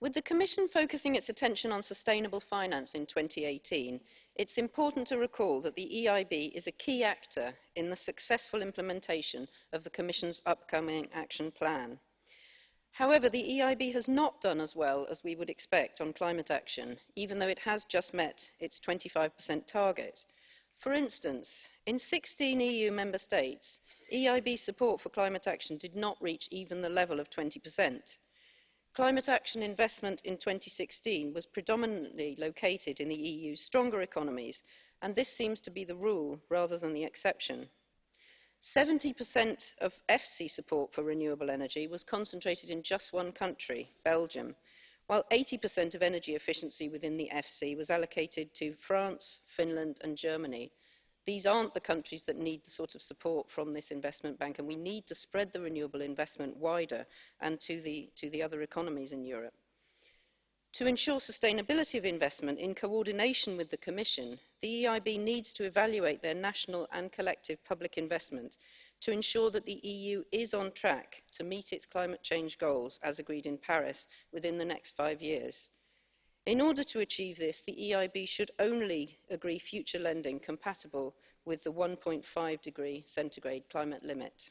With the Commission focusing its attention on sustainable finance in 2018, it's important to recall that the EIB is a key actor in the successful implementation of the Commission's upcoming action plan. However, the EIB has not done as well as we would expect on climate action, even though it has just met its 25% target. For instance, in 16 EU member states, EIB support for climate action did not reach even the level of 20%. Climate action investment in 2016 was predominantly located in the EU's stronger economies, and this seems to be the rule rather than the exception. 70% of FC support for renewable energy was concentrated in just one country, Belgium, while 80% of energy efficiency within the FC was allocated to France, Finland and Germany, these aren't the countries that need the sort of support from this investment bank, and we need to spread the renewable investment wider and to the, to the other economies in Europe. To ensure sustainability of investment in coordination with the Commission, the EIB needs to evaluate their national and collective public investment to ensure that the EU is on track to meet its climate change goals as agreed in Paris within the next 5 years. In order to achieve this, the EIB should only agree future lending compatible with the 1.5 degree centigrade climate limit.